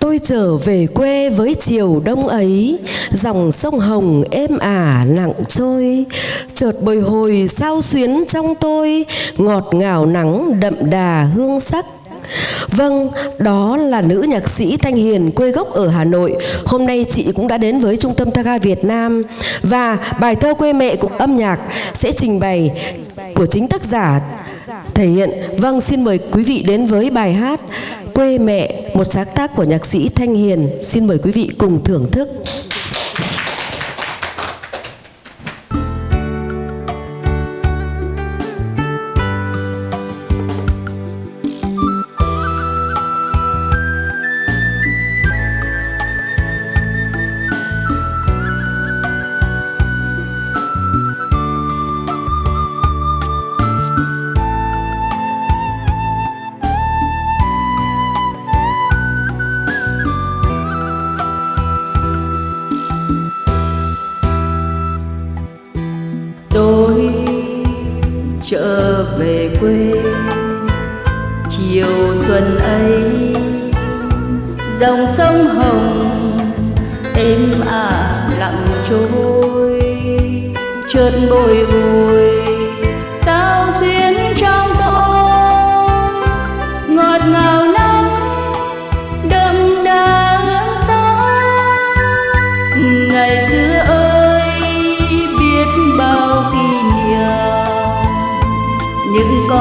Tôi trở về quê với chiều đông ấy, dòng sông Hồng êm ả lặng trôi, chợt bồi hồi sao xuyến trong tôi, ngọt ngào nắng đậm đà hương sắc. Vâng, đó là nữ nhạc sĩ Thanh Hiền quê gốc ở Hà Nội. Hôm nay chị cũng đã đến với Trung tâm Taga Việt Nam và bài thơ quê mẹ cùng âm nhạc sẽ trình bày của chính tác giả thể hiện. Vâng, xin mời quý vị đến với bài hát Quê mẹ, một sáng tác của nhạc sĩ Thanh Hiền. Xin mời quý vị cùng thưởng thức. Trở về quê. Chiều xuân ấy, dòng sông hồng êm ả lặng trôi, chợt bồi hồi.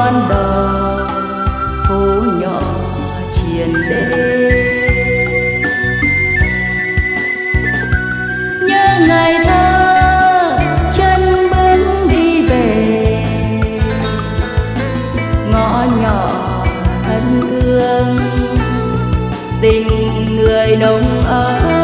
Con phố nhỏ triền đê nhớ ngày thơ, chân bước đi về. Ngõ nhỏ thân thương, tình người đông ấm.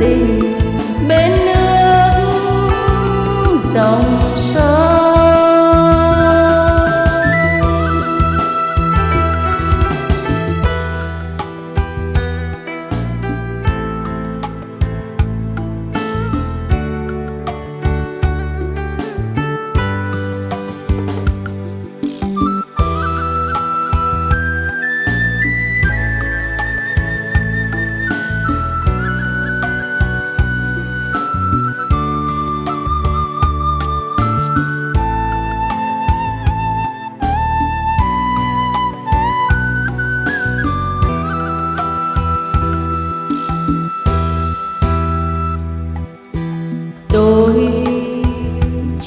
Tình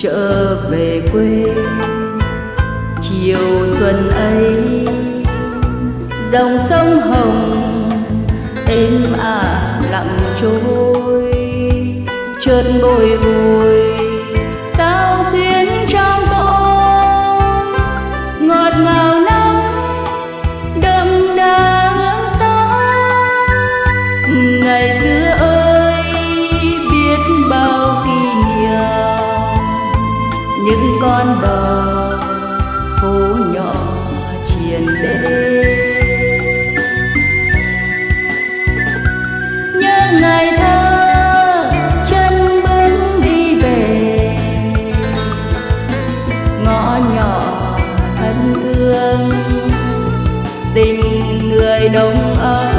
trở về quê. Chiều xuân ấy, dòng sông hồng êm ả lặng trôi, chợt bồi hồi. con bờ phố nhỏ triền đê nhớ ngày thơ, chân bước đi về. Ngõ nhỏ thân thương tình người đông ấm